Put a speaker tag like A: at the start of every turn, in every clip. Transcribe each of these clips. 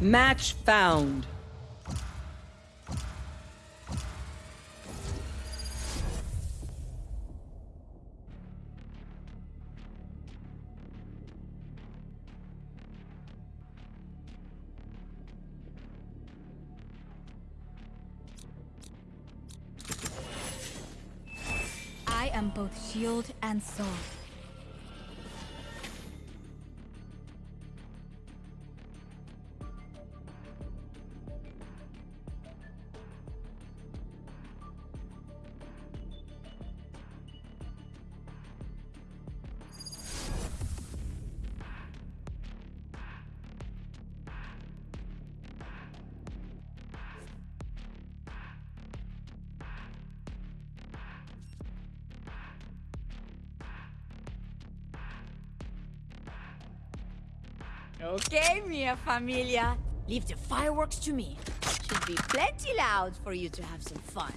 A: Match found.
B: I am both shield and sword.
C: Okay, mia familia. Leave the fireworks to me. Should be plenty loud for you to have some fun.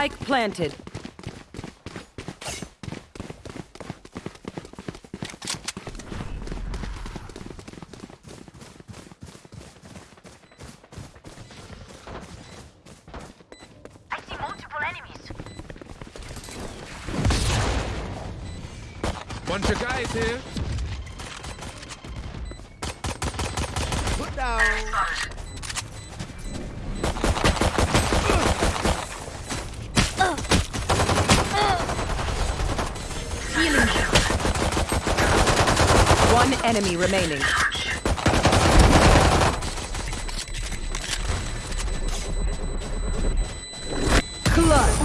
A: Spike planted.
D: I see multiple enemies.
E: Bunch of guys here.
F: Put down.
A: One enemy remaining. Clutch.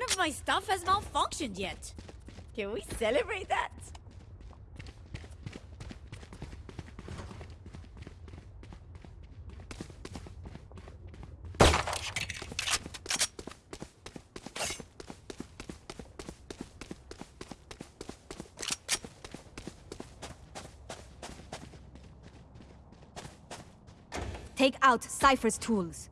C: Of my stuff has malfunctioned yet. Can we celebrate that?
B: Out Cypher's tools.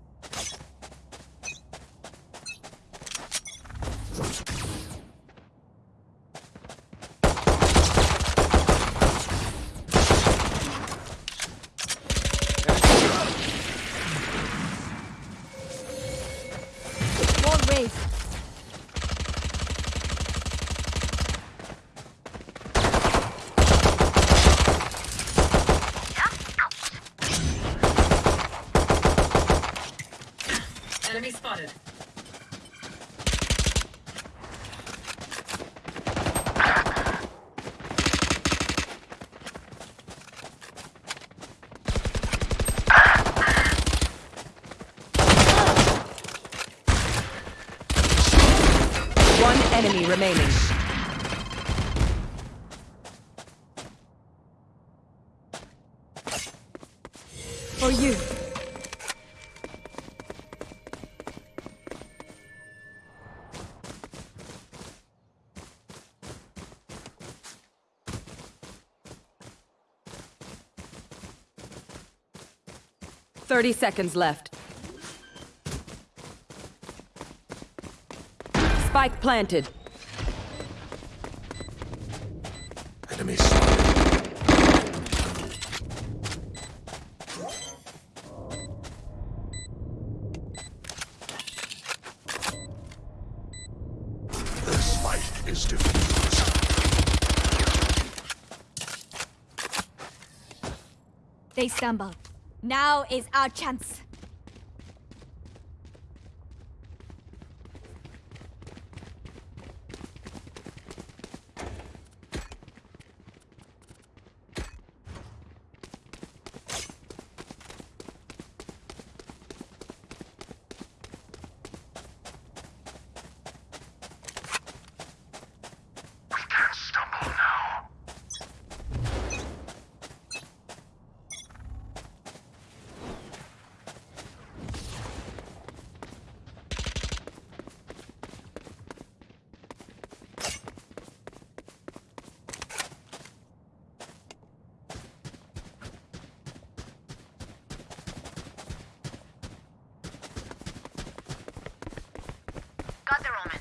A: 30 seconds left. Spike planted.
E: Enemy spotted. This fight is defeated.
B: They stumble. Now is our chance.
D: Got the Roman.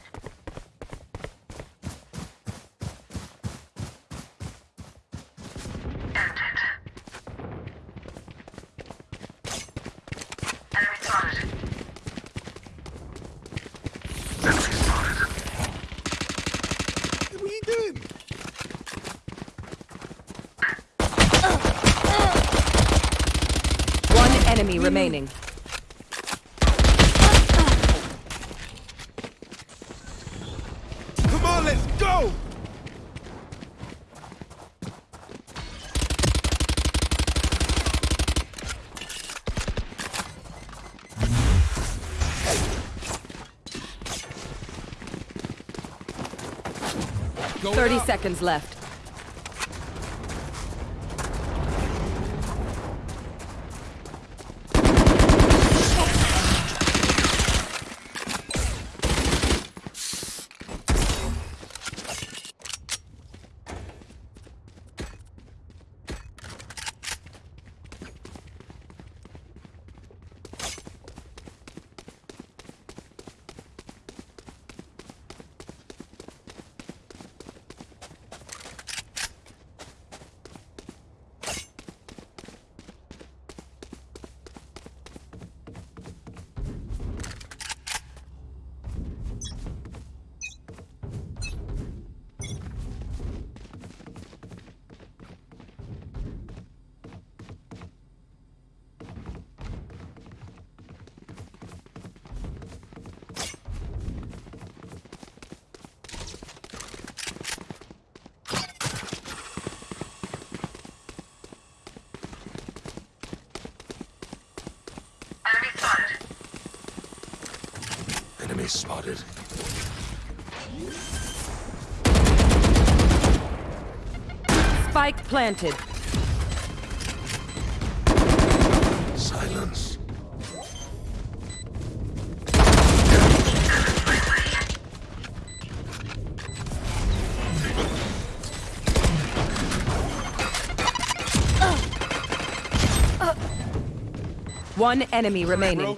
D: Enemy spotted.
F: What are you doing?
A: One enemy remaining.
F: Come on, let's go!
E: Going
A: 30
E: up.
A: seconds left.
D: Spotted.
A: Spike planted.
E: Silence.
A: One enemy remaining.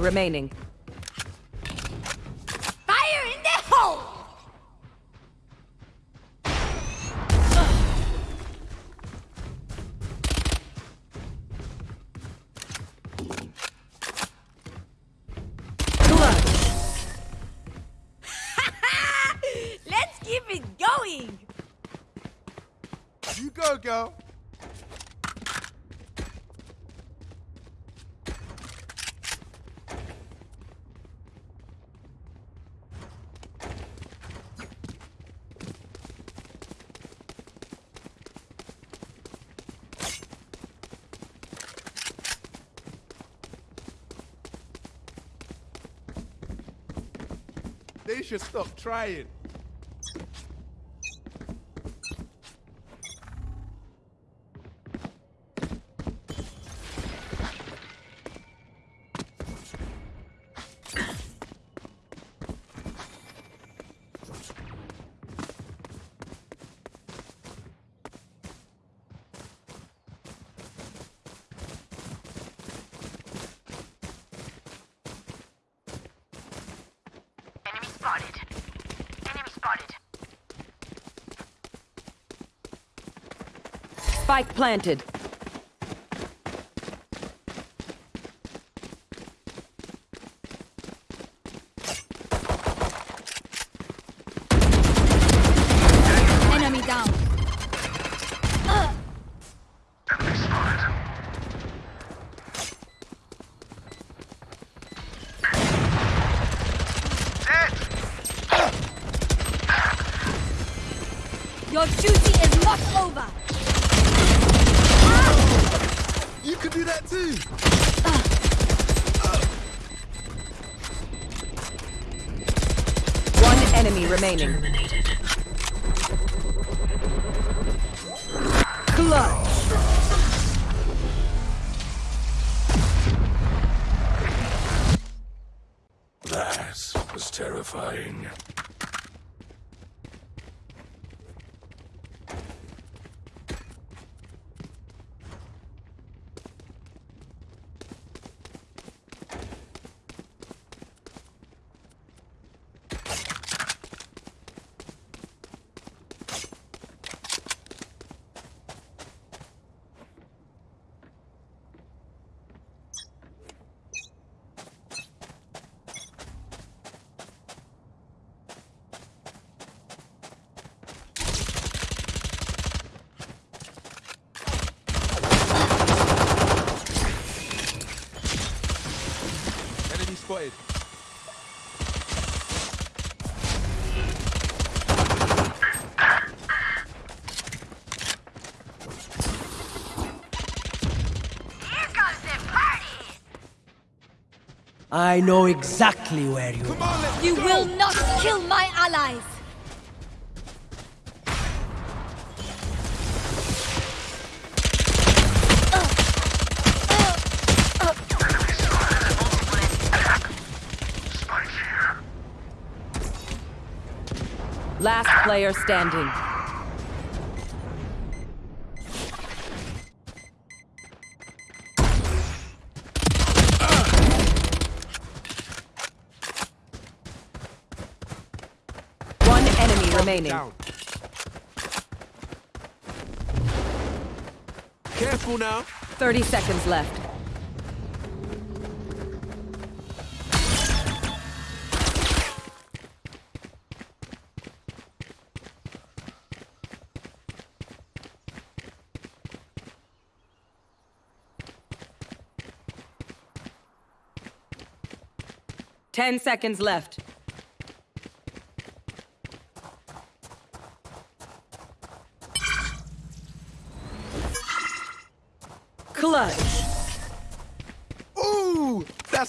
A: Remaining.
C: Fire in the hole! Let's keep it going!
F: You go, girl. They should stop trying.
A: Spike planted. Clutch.
E: That was terrifying.
G: I know exactly where you
F: Come on, let's
B: You
F: go.
B: will not kill my allies.
A: Last player standing. One enemy remaining.
F: Down. Careful now.
A: 30 seconds left. Ten seconds left.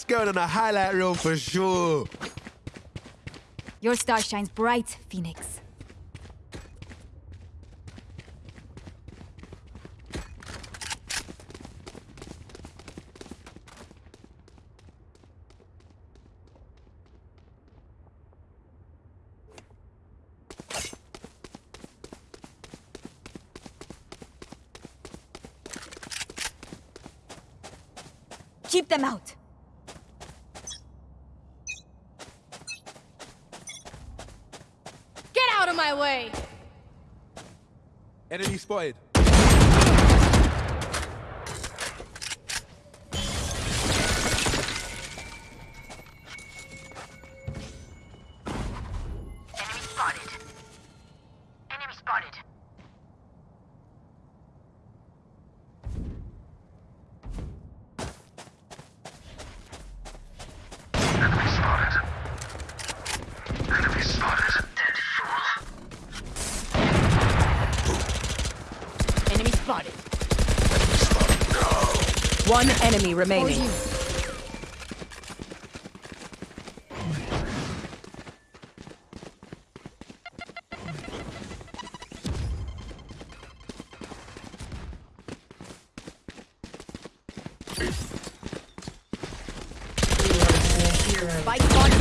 F: Going on a highlight reel for sure.
B: Your star shines bright, Phoenix. Keep them out.
C: Get out of my way!
F: Enemy spotted.
A: Remaining.
C: Spike spotted.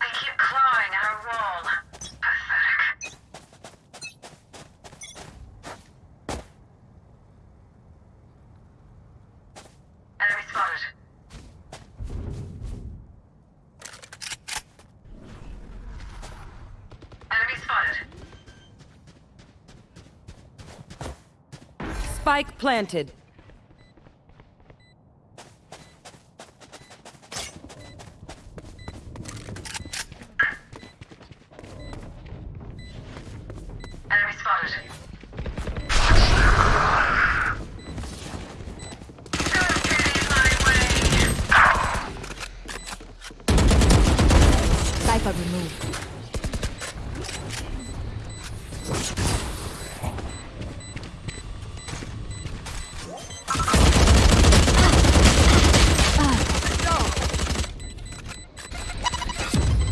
D: They keep clawing at our wall. Pathetic. Enemy spotted. Enemy spotted.
A: Spike planted.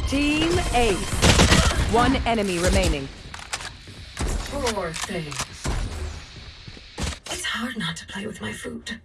A: Team Ace. One enemy remaining.
H: Poor things. It's hard not to play with my food.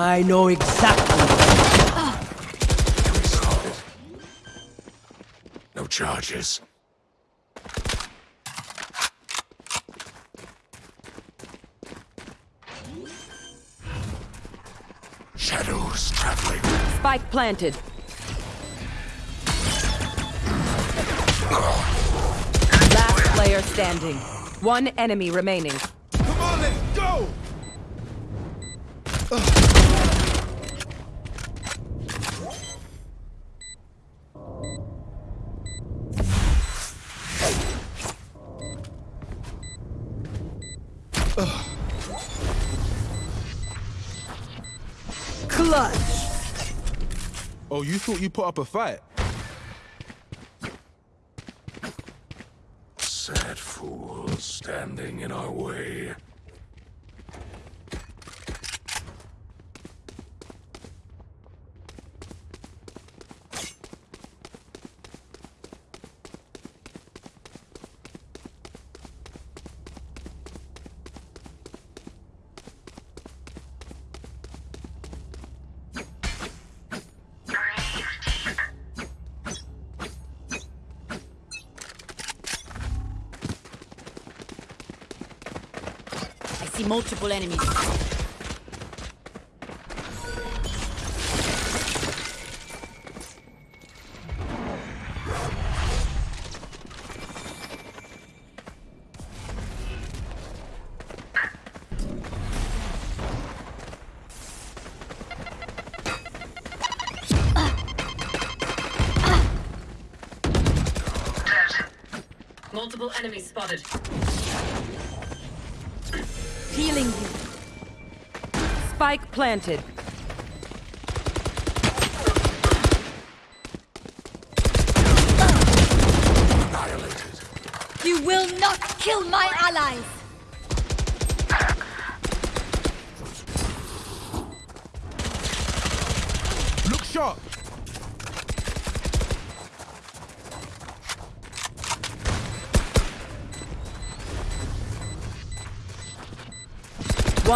D: I
G: know exactly.
E: No charges. Shadows traveling.
A: Spike planted. Last player standing. One enemy remaining.
F: Thought you put up a fight?
E: Sad fools standing in our way.
C: Multiple enemies.
H: Multiple enemies spotted.
B: Healing you.
A: Spike planted.
E: Annihilated.
C: You will not kill my allies!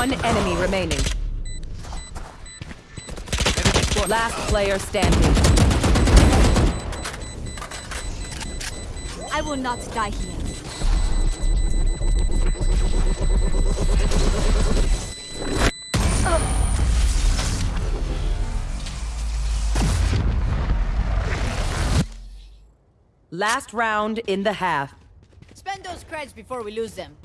A: One enemy remaining. Last player standing.
C: I will not die here.
A: Last round in the half.
C: Spend those creds before we lose them.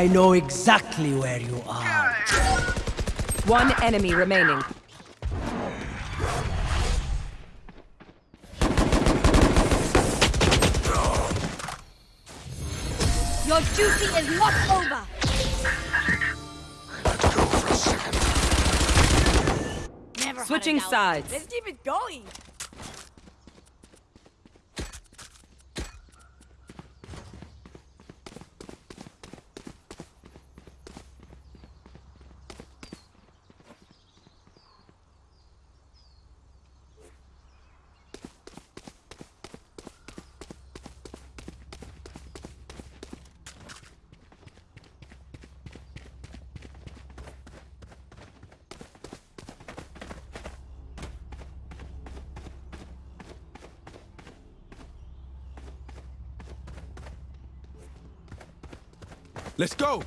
G: I know exactly where you are.
A: One enemy remaining.
C: Your duty is not over!
E: Let's go for a second.
C: Never
A: Switching sides.
C: Let's keep it going!
F: Let's go.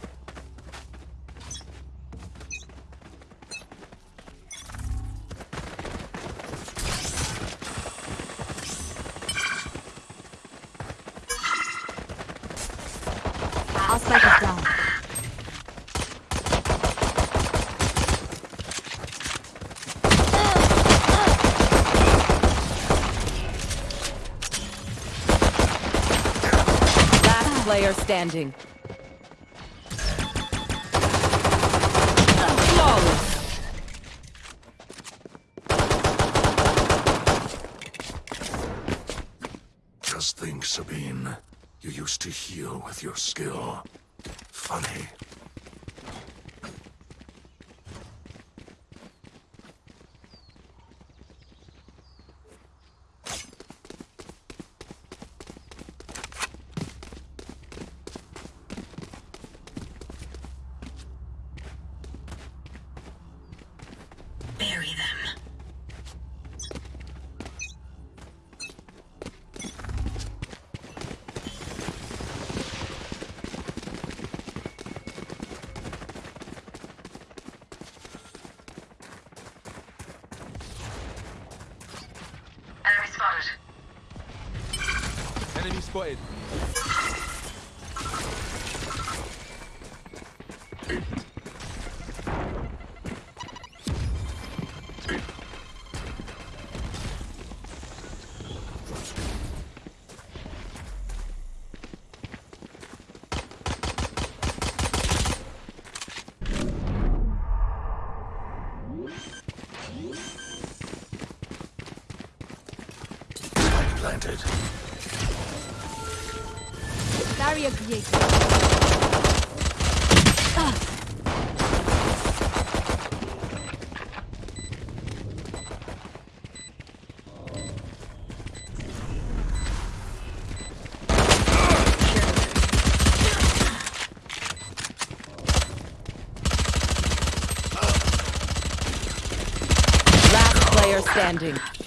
B: Our spike is down.
A: Last player standing. Flawless.
E: Just think, Sabine. You used to heal with your skill. Funny.
C: Barrier created.
F: Ah.
C: Last player standing.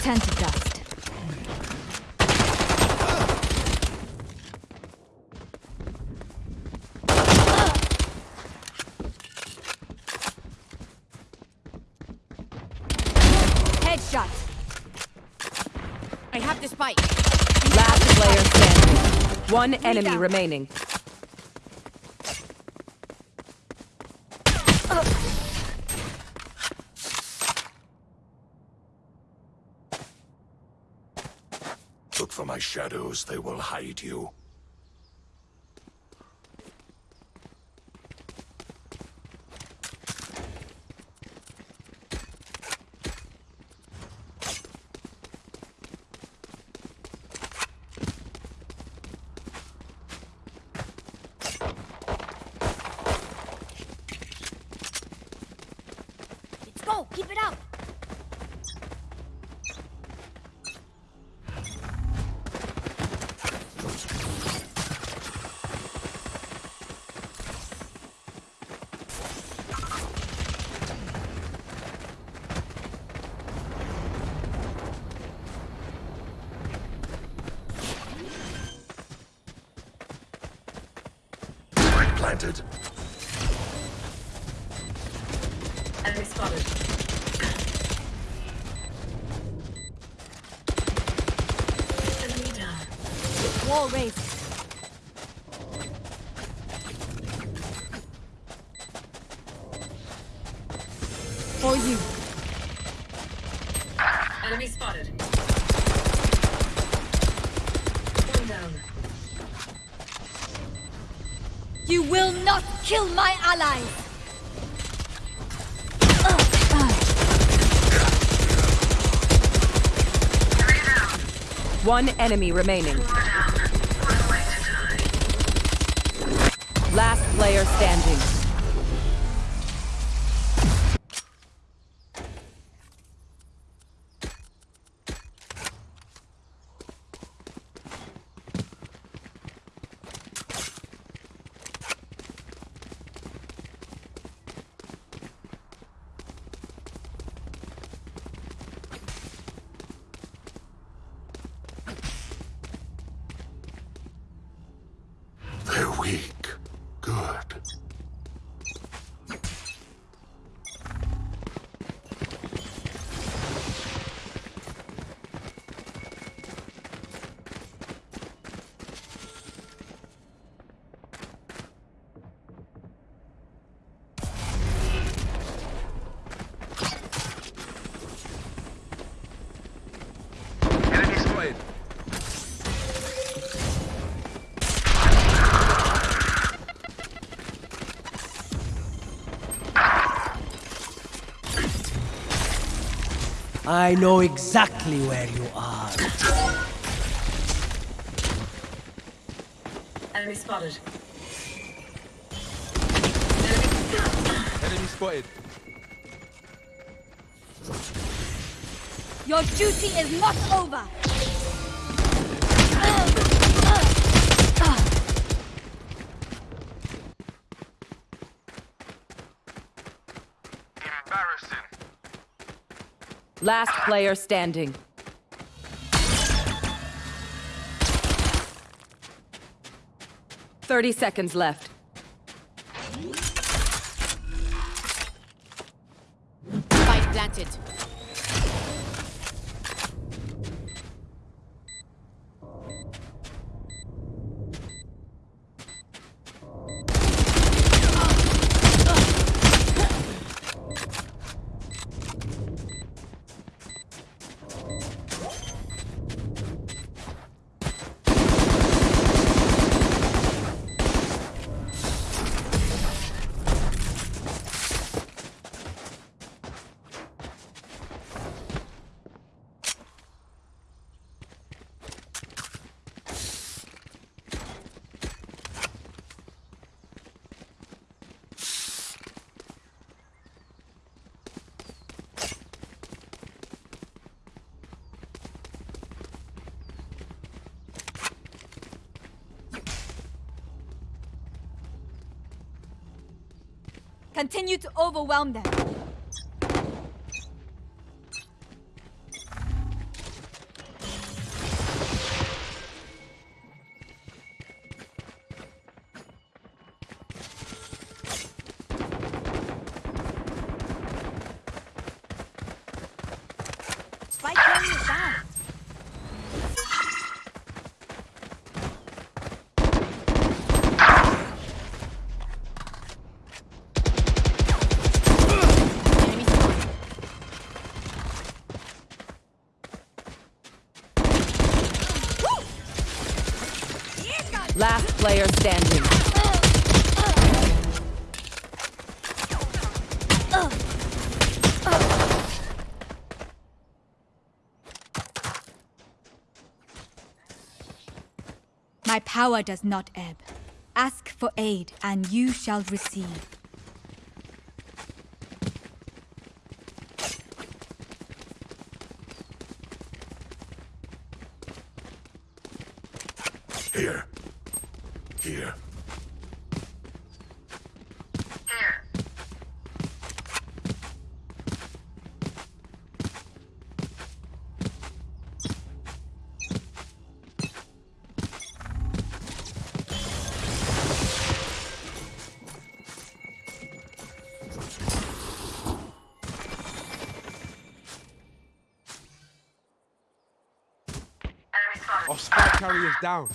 B: Return to dust. Headshot.
C: I have the spike.
A: Last player standing. One enemy remaining.
E: Look for my shadows, they will hide you.
C: Let's go. Keep it up.
E: Spike planted.
H: One
A: enemy remaining. Last player standing.
E: Weak.
G: I know exactly where you are.
H: Enemy spotted.
F: Enemy spotted.
B: Your duty is not over!
A: Last player standing. Thirty seconds left.
C: Spike planted. Continue to overwhelm them.
B: Power does not ebb. Ask for aid, and you shall receive.
F: Our spike carrier's down.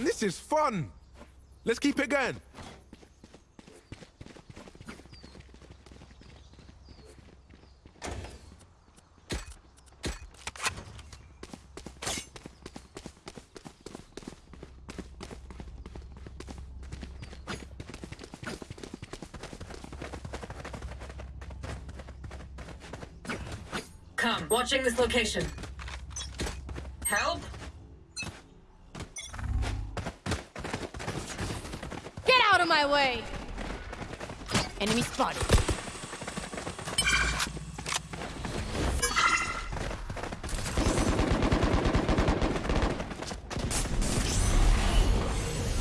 F: This is fun. Let's keep it going.
H: Come, watching this location.
B: Enemy spotted.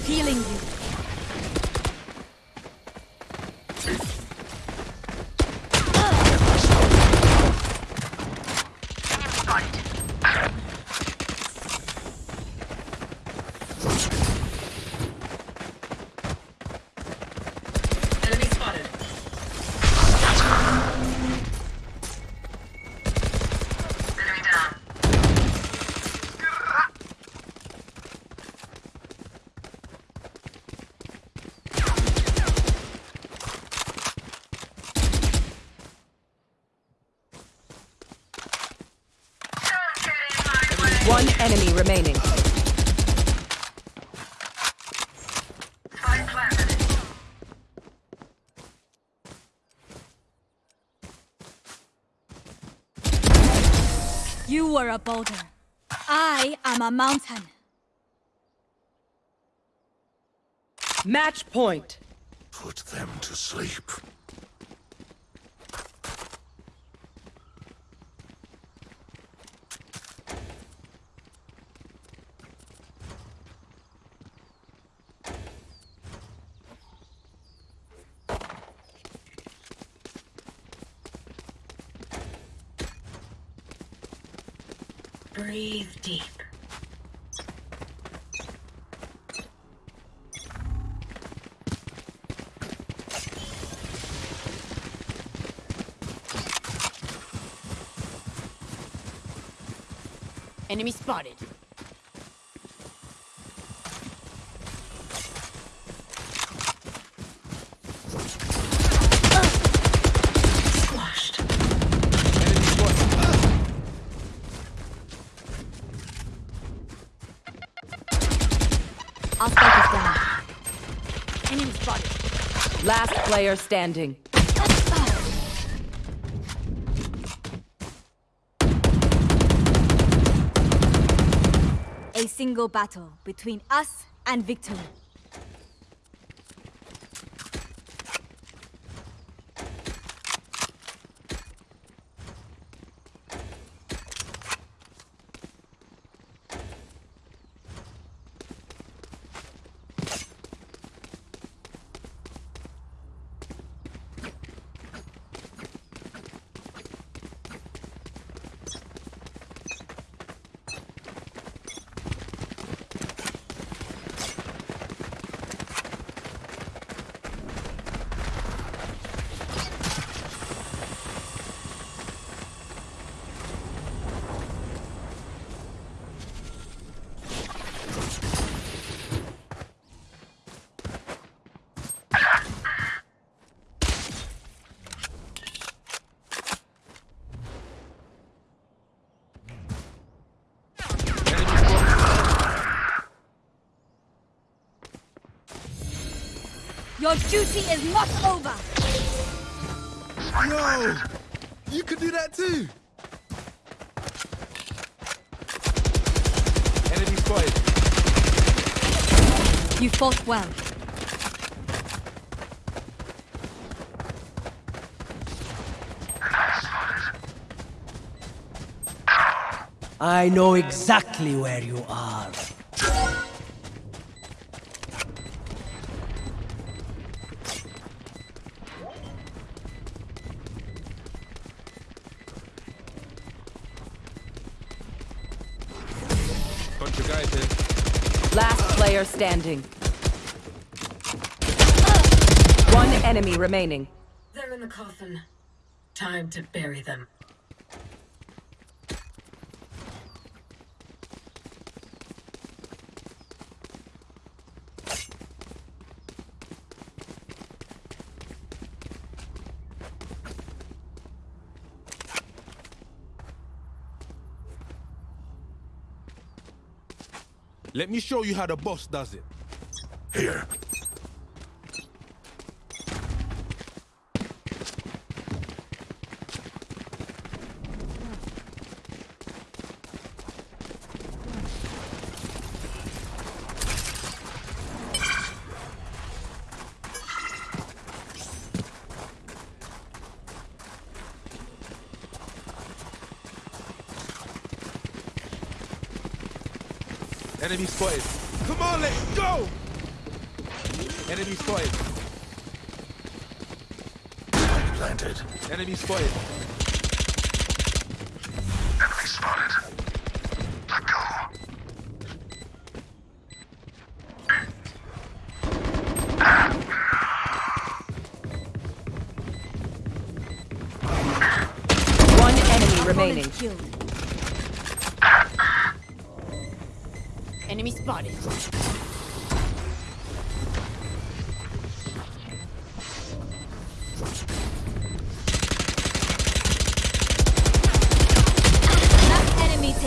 B: Healing you.
A: One enemy remaining.
D: Spike planted.
B: You were a boulder. I am a mountain.
A: Match point.
E: Put them to sleep.
C: Enemy spotted.
D: Squashed.
F: Enemy
B: spike is down.
C: Enemy spotted.
A: Last player standing.
B: A single battle between us and victory. Duty is not over.
F: Yo, you could do that too. Enemy spotted.
B: You fought well.
G: I know exactly where you are.
A: Player standing. One enemy remaining.
D: They're in the coffin. Time to bury them.
F: Let me show you how the boss does it.
E: Here.
F: Enemy spotted. Come on, let's go! Enemy spotted.
E: Planted.
F: Enemy spotted.
E: Enemy spotted. Let go.
A: One enemy remaining.
B: Killed.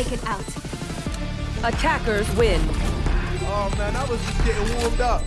B: Taken out.
A: Attackers win.
F: Oh man, I was just getting warmed up.